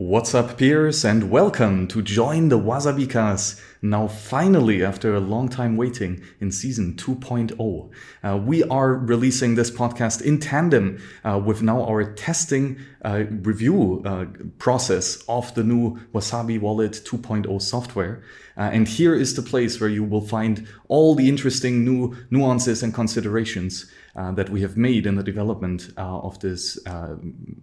What's up, peers, and welcome to join the Wasabikas. Now, finally, after a long time waiting, in season 2.0, uh, we are releasing this podcast in tandem uh, with now our testing uh, review uh, process of the new Wasabi Wallet 2.0 software. Uh, and here is the place where you will find all the interesting new nuances and considerations uh, that we have made in the development of this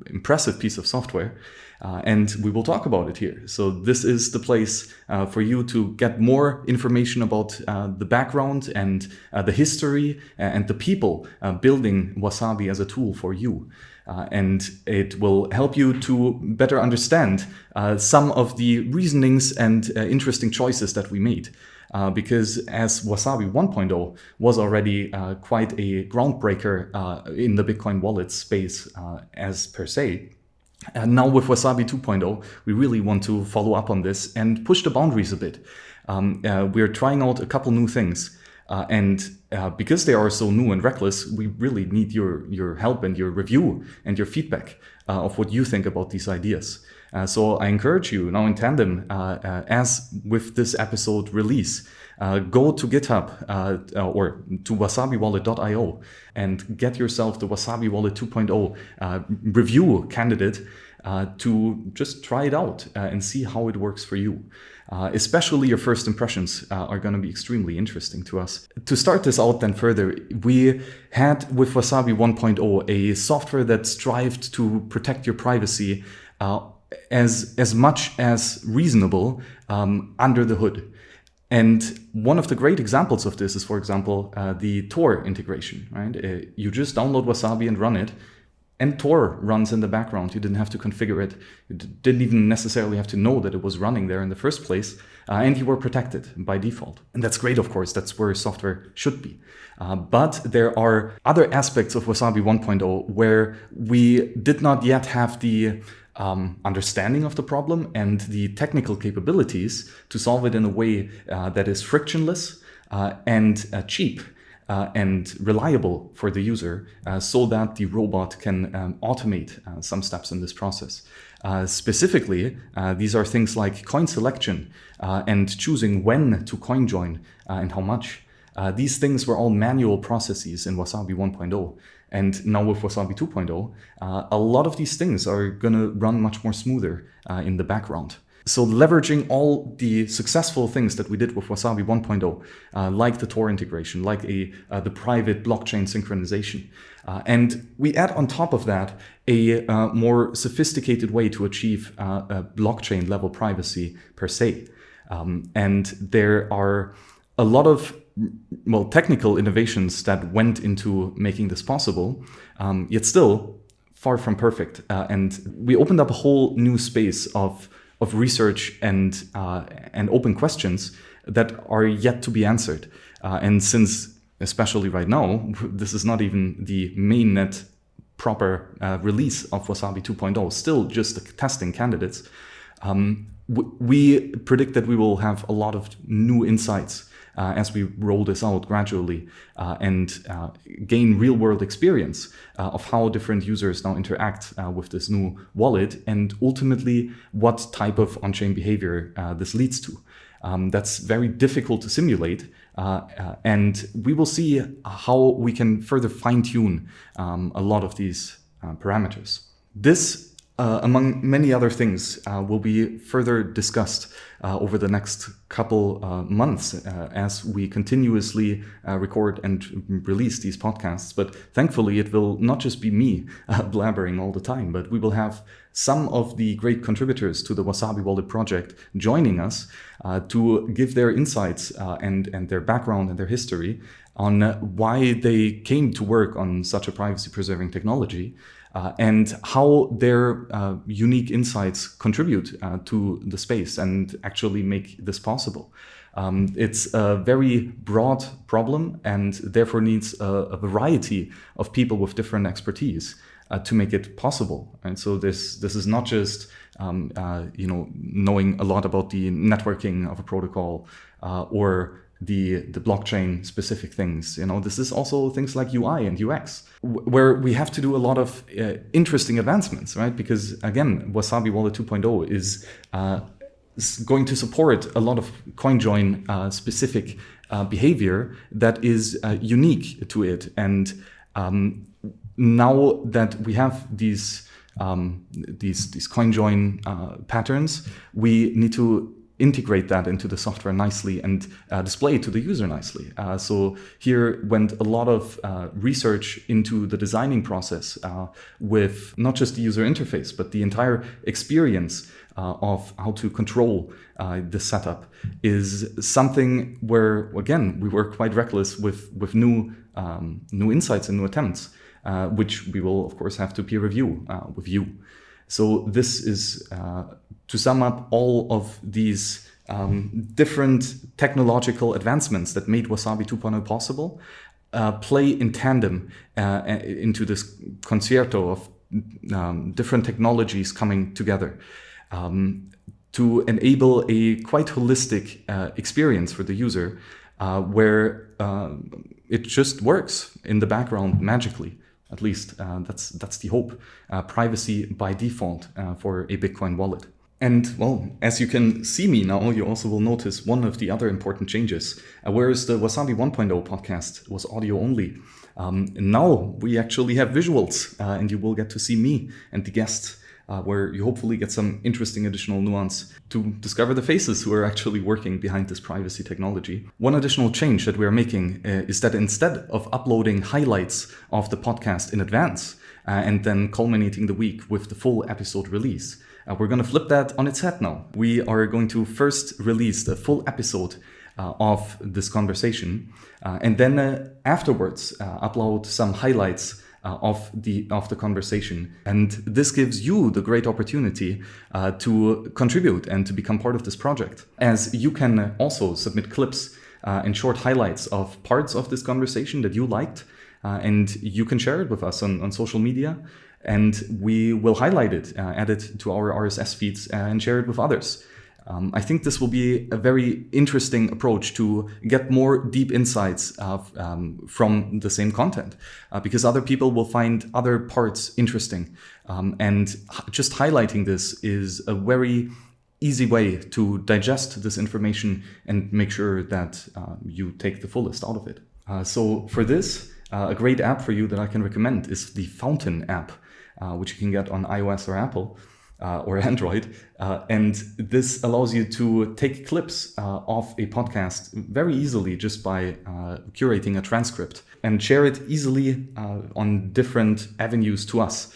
impressive piece of software. And we will talk about it here. So this is the place for you to get more information about uh, the background and the history and the people building Wasabi as a tool for you. Uh, and it will help you to better understand uh, some of the reasonings and uh, interesting choices that we made. Uh, because as Wasabi 1.0 was already uh, quite a groundbreaker uh, in the Bitcoin wallet space as per se, and now with Wasabi 2.0, we really want to follow up on this and push the boundaries a bit. Um, we're trying out a couple new things. Uh, and uh, because they are so new and reckless, we really need your, your help and your review and your feedback uh, of what you think about these ideas. Uh, so I encourage you now in tandem, uh, uh, as with this episode release, go to GitHub or to wasabiwallet.io and get yourself the Wasabi Wallet 2.0 review candidate to just try it out and see how it works for you. Uh, especially your first impressions uh, are going to be extremely interesting to us. To start this out then further, we had with Wasabi 1.0 a software that strived to protect your privacy uh, as, as much as reasonable um, under the hood. And one of the great examples of this is, for example, uh, the Tor integration, right? Uh, you just download Wasabi and run it, and Tor runs in the background. You didn't have to configure it. You didn't even necessarily have to know that it was running there in the first place. Uh, and you were protected by default. And that's great, of course. That's where software should be. Uh, but there are other aspects of Wasabi 1.0 where we did not yet have the um, understanding of the problem and the technical capabilities to solve it in a way uh, that is frictionless uh, and uh, cheap uh, and reliable for the user uh, so that the robot can um, automate uh, some steps in this process. Uh, specifically, uh, these are things like coin selection uh, and choosing when to coin join and how much. these things were all manual processes in Wasabi 1.0. And now with Wasabi 2.0, a lot of these things are going to run much more smoother in the background. So leveraging all the successful things that we did with Wasabi 1.0, uh, like the Tor integration, like a, uh, the private blockchain synchronization. Uh, and we add on top of that a uh, more sophisticated way to achieve uh, blockchain level privacy per se. Um, and there are a lot of well technical innovations that went into making this possible, um, yet still far from perfect. Uh, and we opened up a whole new space of of research and uh, and open questions that are yet to be answered. Uh, and since, especially right now, this is not even the mainnet proper uh, release of Wasabi 2.0, still just the testing candidates, um, we predict that we will have a lot of new insights as we roll this out gradually uh, and uh, gain real world experience uh, of how different users now interact uh, with this new wallet and ultimately what type of on-chain behavior uh, this leads to. Um, that's very difficult to simulate. and we will see how we can further fine tune um, a lot of these parameters. This uh, among many other things, uh, will be further discussed uh, over the next couple uh, months uh, as we continuously uh, record and release these podcasts. But thankfully, it will not just be me blabbering all the time, but we will have some of the great contributors to the Wasabi Wallet project joining us to give their insights and, and their background and their history on why they came to work on such a privacy preserving technology uh, and how their uh, unique insights contribute uh, to the space and actually make this possible. Um, it's a very broad problem and therefore needs a, a variety of people with different expertise uh, to make it possible. And so this this is not just um, uh, you know knowing a lot about the networking of a protocol uh, or the the blockchain specific things. You know, this is also things like UI and UX, where we have to do a lot of uh, interesting advancements, right? Because again, Wasabi Wallet 2.0 is uh, going to support a lot of CoinJoin uh, specific uh, behavior that is uh, unique to it. And um, now that we have these um, these these CoinJoin uh, patterns, we need to integrate that into the software nicely and uh, display it to the user nicely. Uh, so here went a lot of uh, research into the designing process uh, with not just the user interface, but the entire experience uh, of how to control uh, the setup is something where, again, we were quite reckless with, with new, um, new insights and new attempts, which we will, of course, have to peer review with you. So this is to sum up all of these um, different technological advancements that made Wasabi 2.0 possible, uh, play in tandem uh, into this concerto of um, different technologies coming together um, to enable a quite holistic uh, experience for the user uh, where uh, it just works in the background magically. At least uh, that's, that's the hope. privacy by default for a Bitcoin wallet. And well, as you can see me now, you also will notice one of the other important changes. Uh, whereas the Wasabi 1.0 podcast was audio only, um, now we actually have visuals uh, and you will get to see me and the guests. Uh, where you hopefully get some interesting additional nuance to discover the faces who are actually working behind this privacy technology. One additional change that we are making uh, is that instead of uploading highlights of the podcast in advance uh, and then culminating the week with the full episode release, uh, we're going to flip that on its head now. We are going to first release the full episode uh, of this conversation, uh, and then uh, afterwards uh, upload some highlights uh, of the of the conversation. And this gives you the great opportunity to contribute and to become part of this project, as you can also submit clips and short highlights of parts of this conversation that you liked. and you can share it with us on, on social media and we will highlight it, uh, add it to our RSS feeds uh, and share it with others. Um, I think this will be a very interesting approach to get more deep insights um, from the same content uh, because other people will find other parts interesting. Um, and just highlighting this is a very easy way to digest this information and make sure that uh, you take the fullest out of it. Uh, so for this, uh, a great app for you that I can recommend is the Fountain app uh, which you can get on iOS or Apple. Uh, or Android. Uh, and this allows you to take clips uh, of a podcast very easily just by uh, curating a transcript and share it easily uh, on different avenues to us.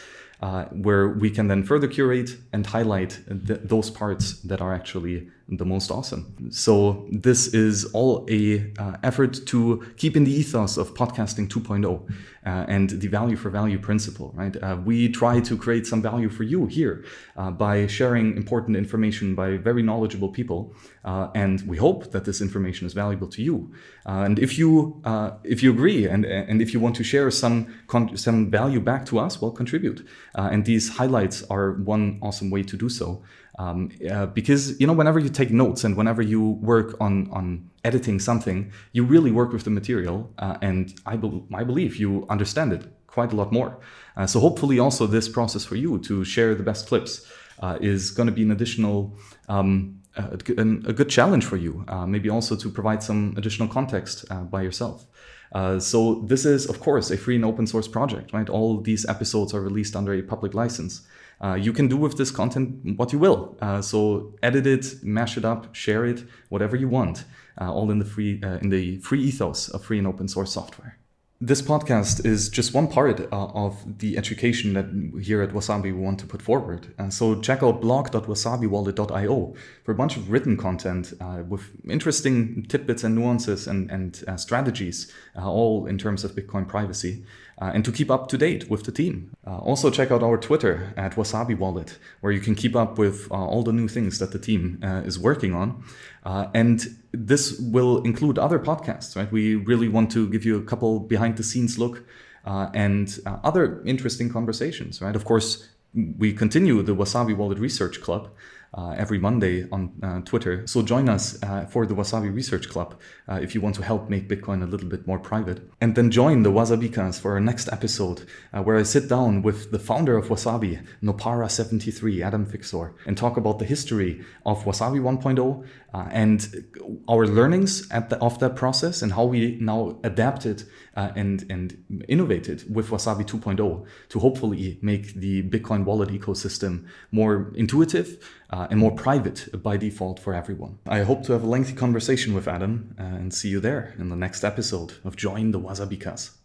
where we can then further curate and highlight th those parts that are actually the most awesome. So this is all a uh, effort to keep in the ethos of podcasting 2.0 uh, and the value for value principle, right? Uh, we try to create some value for you here uh, by sharing important information by very knowledgeable people, uh, and we hope that this information is valuable to you. Uh, and if you if you agree and and if you want to share some some value back to us, well, contribute. and these highlights are one awesome way to do so. Um, uh, because you know whenever you take notes and whenever you work on on editing something you really work with the material uh, and I, be I believe you understand it quite a lot more. Uh, so hopefully also this process for you to share the best clips uh, is going to be an additional um, a, a, good challenge for you uh, maybe also to provide some additional context uh, by yourself uh, so this is, of course, a free and open source project, right? All these episodes are released under a public license. Uh, you can do with this content what you will. Uh, so edit it, mash it up, share it, whatever you want, uh, all in the free uh, in the free ethos of free and open source software. This podcast is just one part uh, of the education that here at Wasabi we want to put forward. Uh, so check out blog.wasabiwallet.io for a bunch of written content uh, with interesting tidbits and nuances and, and uh, strategies, uh, all in terms of Bitcoin privacy uh, and to keep up to date with the team. Also check out our Twitter at Wasabi Wallet, where you can keep up with all the new things that the team is working on. And this will include other podcasts, right? We really want to give you a couple behind the scenes look uh, and other interesting conversations, right? Of course, we continue the Wasabi Wallet Research Club, uh, every Monday on uh, Twitter. So join us uh, for the Wasabi Research Club uh, if you want to help make Bitcoin a little bit more private. And then join the Wasabikas for our next episode, uh, where I sit down with the founder of Wasabi, Nopara73, Adam Ficsor, and talk about the history of Wasabi 1.0 uh, and our learnings at the, of that process and how we now adapted uh, and, and innovated with Wasabi 2.0 to hopefully make the Bitcoin wallet ecosystem more intuitive uh, and more private by default for everyone. I hope to have a lengthy conversation with Adam uh, and see you there in the next episode of Join the Wasabikas.